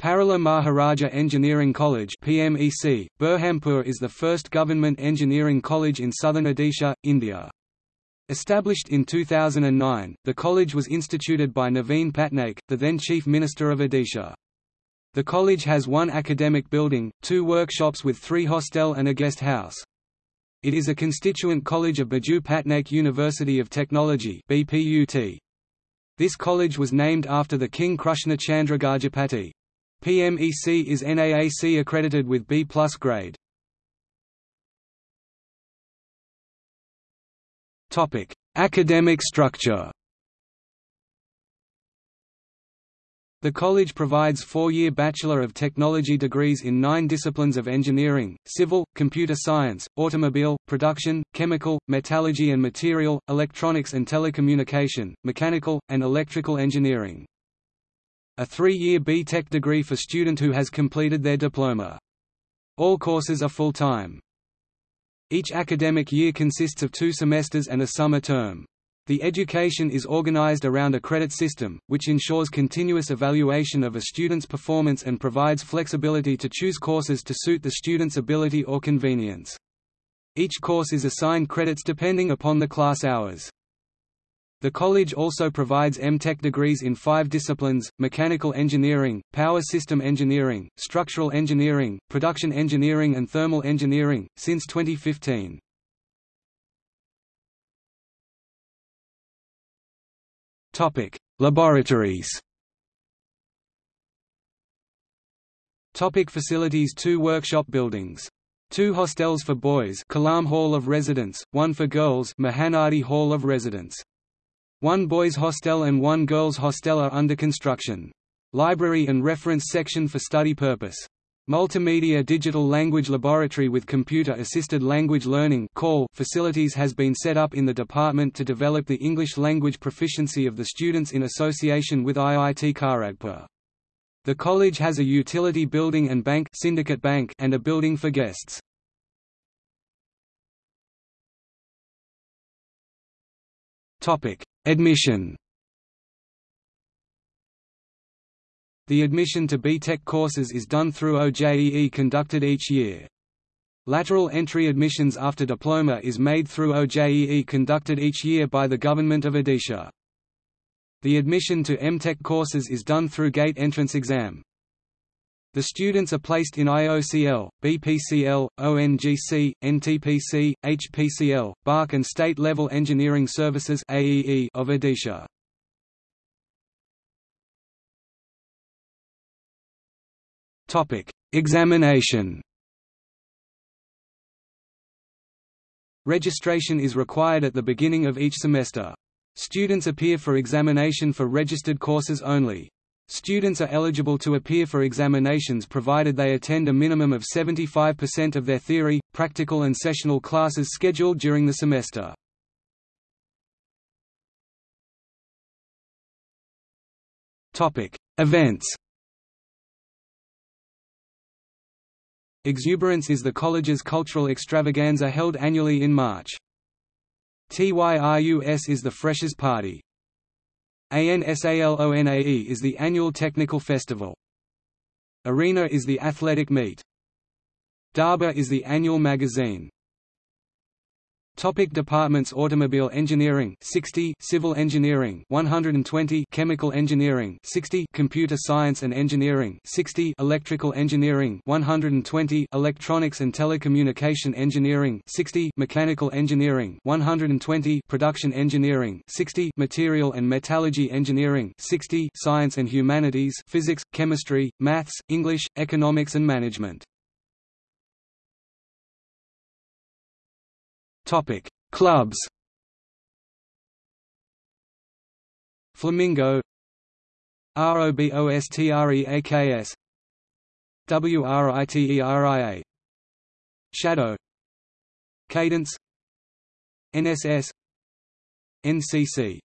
Parala Maharaja Engineering College PMEC, Berhampur is the first government engineering college in southern Odisha, India. Established in 2009, the college was instituted by Naveen Patnaik, the then Chief Minister of Odisha. The college has one academic building, two workshops with three hostel and a guest house. It is a constituent college of Biju Patnaik University of Technology BPUT. This college was named after the King Krushna Chandra Gajapati. PMEC is NAAC accredited with B+ grade. Topic: Academic structure. The college provides four-year Bachelor of Technology degrees in nine disciplines of engineering, civil, computer science, automobile, production, chemical, metallurgy and material, electronics and telecommunication, mechanical, and electrical engineering a three-year B.Tech degree for student who has completed their diploma. All courses are full-time. Each academic year consists of two semesters and a summer term. The education is organized around a credit system, which ensures continuous evaluation of a student's performance and provides flexibility to choose courses to suit the student's ability or convenience. Each course is assigned credits depending upon the class hours. The college also provides M.Tech degrees in five disciplines, mechanical engineering, power system engineering, structural engineering, production engineering and thermal engineering, since 2015. Laboratories Topic facilities Two workshop buildings. Two hostels for boys Kalam Hall of Residence, one for girls Mahanadi Hall of Residence. One boys' hostel and one girls' hostel are under construction. Library and reference section for study purpose. Multimedia Digital Language Laboratory with Computer-Assisted Language Learning facilities has been set up in the department to develop the English language proficiency of the students in association with IIT Kharagpur. The college has a utility building and bank, syndicate bank and a building for guests. Admission The admission to B.Tech courses is done through OJEE conducted each year. Lateral entry admissions after diploma is made through OJEE conducted each year by the Government of Odisha. The admission to M.Tech courses is done through gate entrance exam. The students are placed in IOCL, BPCL, ONGC, NTPC, HPCL, BARC and State-Level Engineering Services AEE of Odisha. Examination Registration is required at the beginning of each semester. Students appear for examination for registered courses only. Students are eligible to appear for examinations provided they attend a minimum of 75% of their theory, practical and sessional classes scheduled during the semester. Events Exuberance is the college's cultural extravaganza held annually in March. TYRUS is the Freshers' Party. ANSALONAE is the annual technical festival. Arena is the athletic meet. Darba is the annual magazine. Topic departments Automobile engineering 60 Civil engineering 120 Chemical engineering 60 Computer science and engineering 60 Electrical engineering 120 Electronics and telecommunication engineering 60 Mechanical engineering 120 Production engineering 60 Material and metallurgy engineering 60 Science and humanities Physics, chemistry, maths, English, economics and management Topic: Clubs. Flamingo ROBOSTREAKS WRITERIA Shadow Cadence NSS NCC